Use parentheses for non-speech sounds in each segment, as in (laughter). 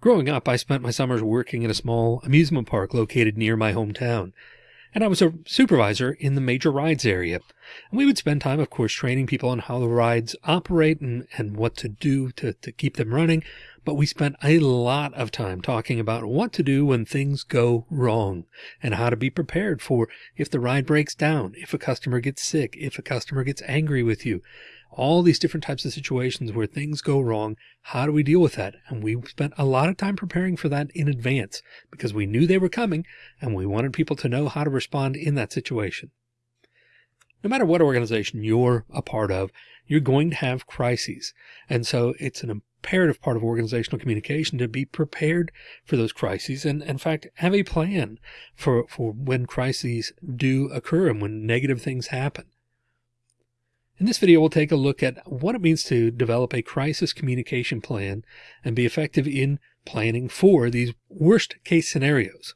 Growing up, I spent my summers working at a small amusement park located near my hometown. And I was a supervisor in the major rides area. And we would spend time, of course, training people on how the rides operate and, and what to do to, to keep them running. But we spent a lot of time talking about what to do when things go wrong and how to be prepared for if the ride breaks down, if a customer gets sick, if a customer gets angry with you, all these different types of situations where things go wrong. How do we deal with that? And we spent a lot of time preparing for that in advance because we knew they were coming and we wanted people to know how to respond in that situation. No matter what organization you're a part of, you're going to have crises. And so it's an imperative part of organizational communication to be prepared for those crises and in fact have a plan for, for when crises do occur and when negative things happen. In this video, we'll take a look at what it means to develop a crisis communication plan and be effective in planning for these worst case scenarios.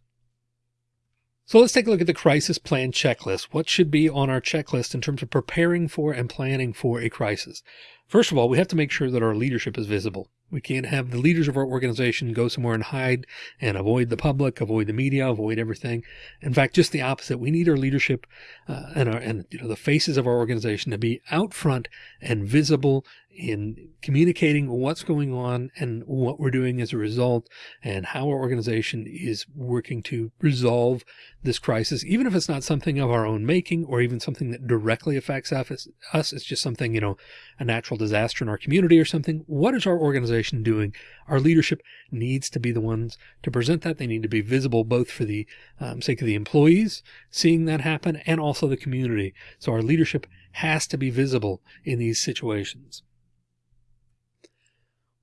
So let's take a look at the crisis plan checklist. What should be on our checklist in terms of preparing for and planning for a crisis? First of all, we have to make sure that our leadership is visible. We can't have the leaders of our organization go somewhere and hide and avoid the public, avoid the media, avoid everything. In fact, just the opposite. We need our leadership uh, and our and you know the faces of our organization to be out front and visible in communicating what's going on and what we're doing as a result and how our organization is working to resolve this crisis, even if it's not something of our own making or even something that directly affects us, it's just something, you know, a natural disaster in our community or something. What is our organization doing? Our leadership needs to be the ones to present that. They need to be visible both for the um, sake of the employees seeing that happen and also the community. So our leadership has to be visible in these situations.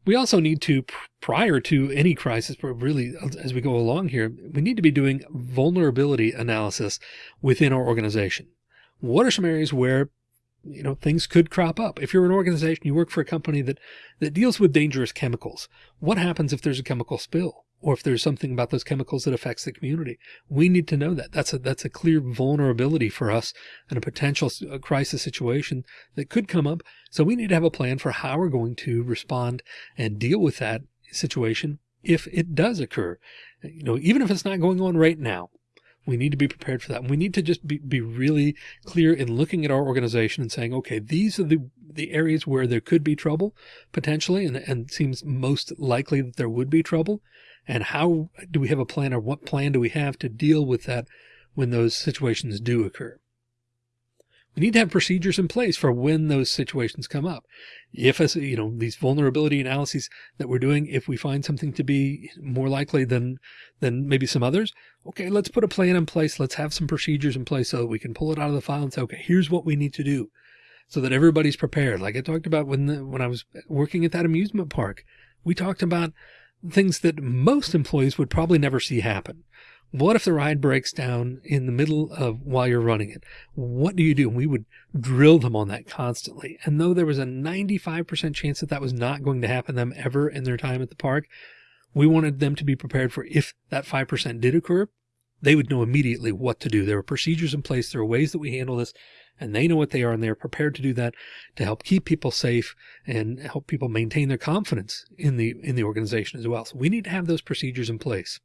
We also need to, prior to any crisis, but really as we go along here, we need to be doing vulnerability analysis within our organization. What are some areas where you know, things could crop up. If you're an organization, you work for a company that, that deals with dangerous chemicals. What happens if there's a chemical spill? Or if there's something about those chemicals that affects the community. We need to know that. That's a, that's a clear vulnerability for us and a potential crisis situation that could come up. So we need to have a plan for how we're going to respond and deal with that situation if it does occur. You know, even if it's not going on right now, we need to be prepared for that. And we need to just be, be really clear in looking at our organization and saying, okay, these are the, the areas where there could be trouble potentially, and, and seems most likely that there would be trouble and how do we have a plan or what plan do we have to deal with that when those situations do occur? We need to have procedures in place for when those situations come up. If, as you know, these vulnerability analyses that we're doing, if we find something to be more likely than, than maybe some others, okay, let's put a plan in place. Let's have some procedures in place so that we can pull it out of the file and say, okay, here's what we need to do so that everybody's prepared. Like I talked about when, the, when I was working at that amusement park, we talked about things that most employees would probably never see happen. What if the ride breaks down in the middle of while you're running it? What do you do? And we would drill them on that constantly. And though there was a 95% chance that that was not going to happen them ever in their time at the park, we wanted them to be prepared for if that 5% did occur, they would know immediately what to do. There are procedures in place. There are ways that we handle this and they know what they are and they're prepared to do that to help keep people safe and help people maintain their confidence in the in the organization as well. So we need to have those procedures in place.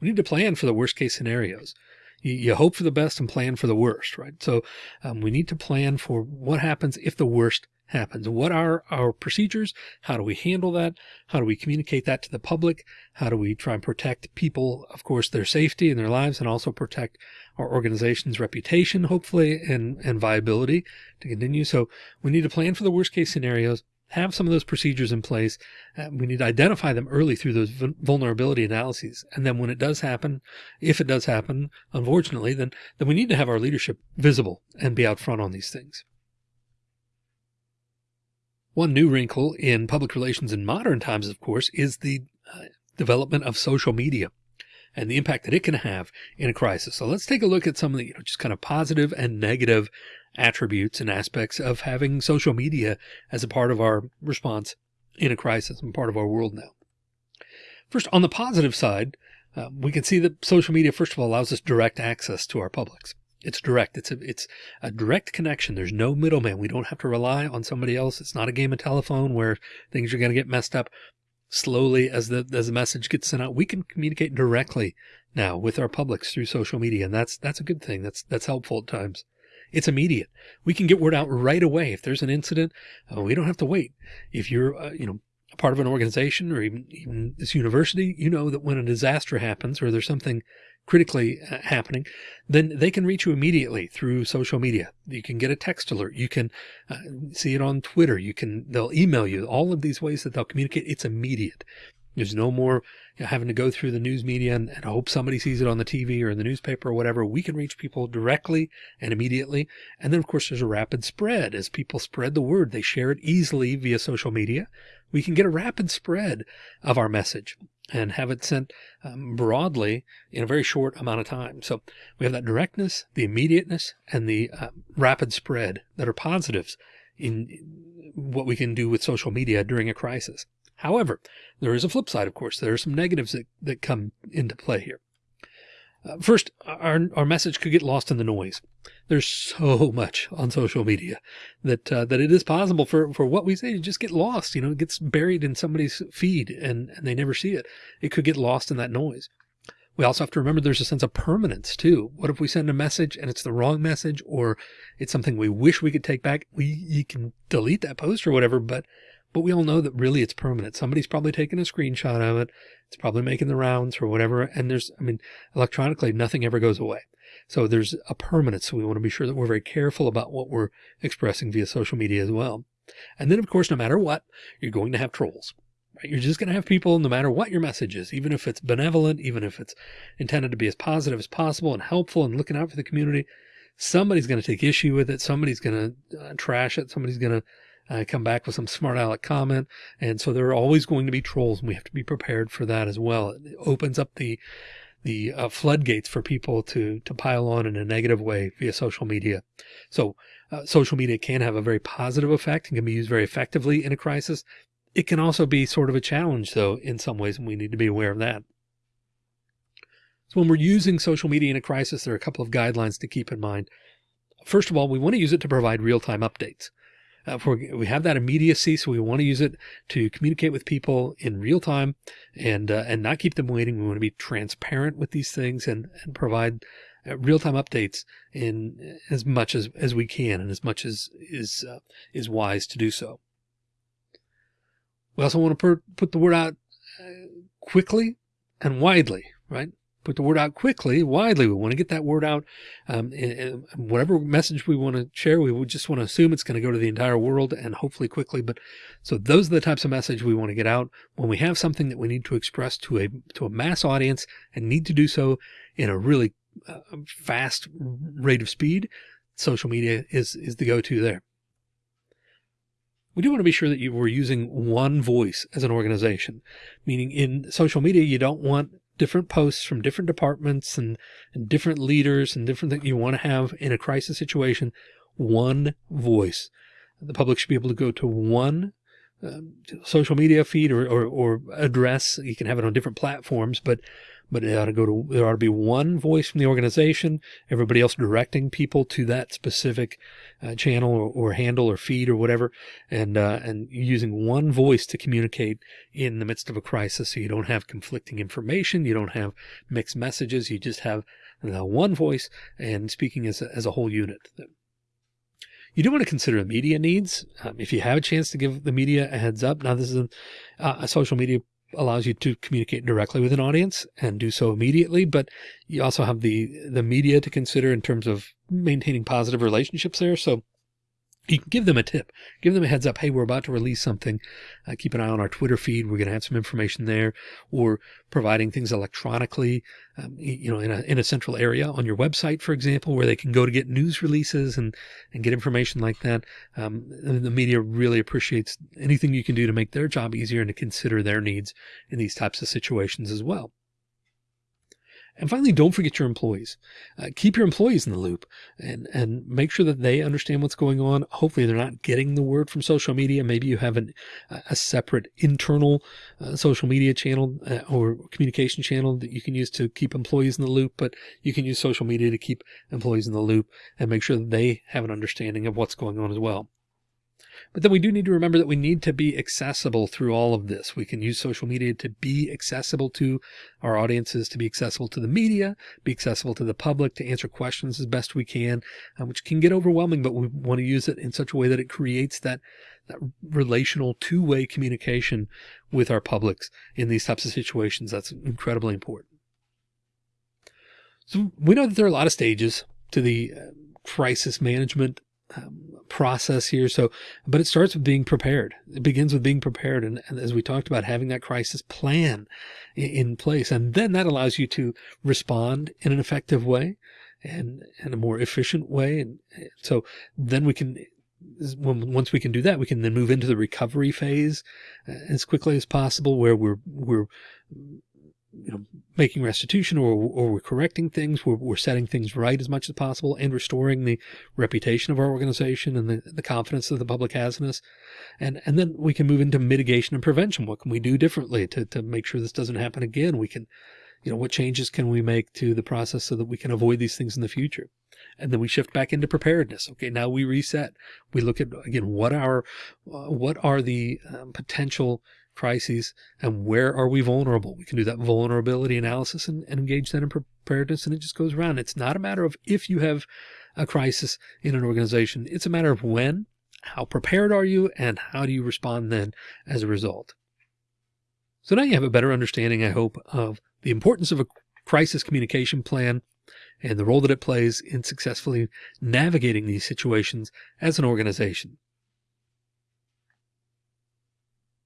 We need to plan for the worst case scenarios. You, you hope for the best and plan for the worst, right? So um, we need to plan for what happens if the worst happens. What are our procedures? How do we handle that? How do we communicate that to the public? How do we try and protect people, of course, their safety and their lives and also protect our organization's reputation, hopefully, and, and viability to continue. So we need to plan for the worst case scenarios, have some of those procedures in place. Uh, we need to identify them early through those vulnerability analyses. And then when it does happen, if it does happen, unfortunately, then, then we need to have our leadership visible and be out front on these things. One new wrinkle in public relations in modern times, of course, is the uh, development of social media and the impact that it can have in a crisis. So let's take a look at some of the you know, just kind of positive and negative attributes and aspects of having social media as a part of our response in a crisis and part of our world now. First, on the positive side, uh, we can see that social media, first of all, allows us direct access to our publics. It's direct. It's a, it's a direct connection. There's no middleman. We don't have to rely on somebody else. It's not a game of telephone where things are going to get messed up. slowly as the, as the message gets sent out, we can communicate directly now with our publics through social media. And that's, that's a good thing. That's, that's helpful at times. It's immediate. We can get word out right away. If there's an incident, uh, we don't have to wait. If you're, uh, you know, a part of an organization or even, even this university, you know that when a disaster happens or there's something critically uh, happening, then they can reach you immediately through social media. You can get a text alert. You can uh, see it on Twitter. You can, they'll email you all of these ways that they'll communicate. It's immediate. There's no more you know, having to go through the news media and, and, hope somebody sees it on the TV or in the newspaper or whatever. We can reach people directly and immediately. And then of course there's a rapid spread as people spread the word. They share it easily via social media. We can get a rapid spread of our message and have it sent um, broadly in a very short amount of time. So we have that directness, the immediateness, and the uh, rapid spread that are positives in what we can do with social media during a crisis. However, there is a flip side, of course. There are some negatives that, that come into play here. Uh, first, our, our message could get lost in the noise. There's so (laughs) much on social media that uh, that it is possible for, for what we say to just get lost. You know, it gets buried in somebody's feed and, and they never see it. It could get lost in that noise. We also have to remember there's a sense of permanence too. What if we send a message and it's the wrong message or it's something we wish we could take back? We you can delete that post or whatever, but but we all know that really it's permanent. Somebody's probably taken a screenshot of it. It's probably making the rounds or whatever. And there's, I mean, electronically, nothing ever goes away. So there's a permanence. So we want to be sure that we're very careful about what we're expressing via social media as well. And then of course, no matter what, you're going to have trolls. Right? You're just going to have people, no matter what your message is, even if it's benevolent, even if it's intended to be as positive as possible and helpful and looking out for the community, somebody's going to take issue with it. Somebody's going to uh, trash it. Somebody's going to uh, come back with some smart aleck comment. And so there are always going to be trolls and we have to be prepared for that as well. It opens up the, the uh, floodgates for people to, to pile on in a negative way via social media. So uh, social media can have a very positive effect and can be used very effectively in a crisis. It can also be sort of a challenge though, in some ways, and we need to be aware of that. So when we're using social media in a crisis, there are a couple of guidelines to keep in mind. First of all, we want to use it to provide real-time updates. Uh, we have that immediacy, so we want to use it to communicate with people in real time and uh, and not keep them waiting. We want to be transparent with these things and and provide uh, real time updates in as much as as we can and as much as is uh, is wise to do so. We also want to put the word out uh, quickly and widely, right? Put the word out quickly, widely. We want to get that word out. Um, and, and whatever message we want to share, we would just want to assume it's going to go to the entire world and hopefully quickly. But so those are the types of message we want to get out when we have something that we need to express to a, to a mass audience and need to do so in a really uh, fast rate of speed. Social media is, is the go-to there. We do want to be sure that you were using one voice as an organization, meaning in social media, you don't want different posts from different departments and, and different leaders and different things you want to have in a crisis situation, one voice. The public should be able to go to one um, social media feed or, or, or address. You can have it on different platforms, but but it ought to go to, there ought to be one voice from the organization, everybody else directing people to that specific uh, channel or, or, handle or feed or whatever. And, uh, and using one voice to communicate in the midst of a crisis. So you don't have conflicting information. You don't have mixed messages. You just have uh, one voice and speaking as a, as a whole unit. You do want to consider the media needs. Um, if you have a chance to give the media a heads up. Now, this is a, a social media allows you to communicate directly with an audience and do so immediately. But you also have the, the media to consider in terms of maintaining positive relationships there. So you can give them a tip, give them a heads up. Hey, we're about to release something. Uh, keep an eye on our Twitter feed. We're going to have some information there or providing things electronically, um, you know, in a, in a central area on your website, for example, where they can go to get news releases and, and get information like that. Um, the media really appreciates anything you can do to make their job easier and to consider their needs in these types of situations as well. And finally, don't forget your employees. Uh, keep your employees in the loop and, and make sure that they understand what's going on. Hopefully they're not getting the word from social media. Maybe you have an, a separate internal uh, social media channel uh, or communication channel that you can use to keep employees in the loop, but you can use social media to keep employees in the loop and make sure that they have an understanding of what's going on as well. But then we do need to remember that we need to be accessible through all of this. We can use social media to be accessible to our audiences, to be accessible to the media, be accessible to the public, to answer questions as best we can, uh, which can get overwhelming, but we want to use it in such a way that it creates that, that relational two-way communication with our publics in these types of situations. That's incredibly important. So we know that there are a lot of stages to the uh, crisis management um, process here. So, but it starts with being prepared. It begins with being prepared. And, and as we talked about, having that crisis plan in, in, place. And then that allows you to respond in an effective way and in a more efficient way. And so then we can, once we can do that, we can then move into the recovery phase uh, as quickly as possible where we're, we're, you know, making restitution or, or we're correcting things, we're, we're setting things right as much as possible and restoring the reputation of our organization and the, the confidence that the public has in us. And, and then we can move into mitigation and prevention. What can we do differently to, to make sure this doesn't happen again? We can, you know, what changes can we make to the process so that we can avoid these things in the future? And then we shift back into preparedness. Okay. Now we reset. We look at again, what are, uh, what are the um, potential crises and where are we vulnerable? We can do that vulnerability analysis and, and engage that in preparedness. And it just goes around. It's not a matter of if you have a crisis in an organization. It's a matter of when, how prepared are you, and how do you respond then as a result? So now you have a better understanding, I hope, of the importance of a crisis communication plan and the role that it plays in successfully navigating these situations as an organization.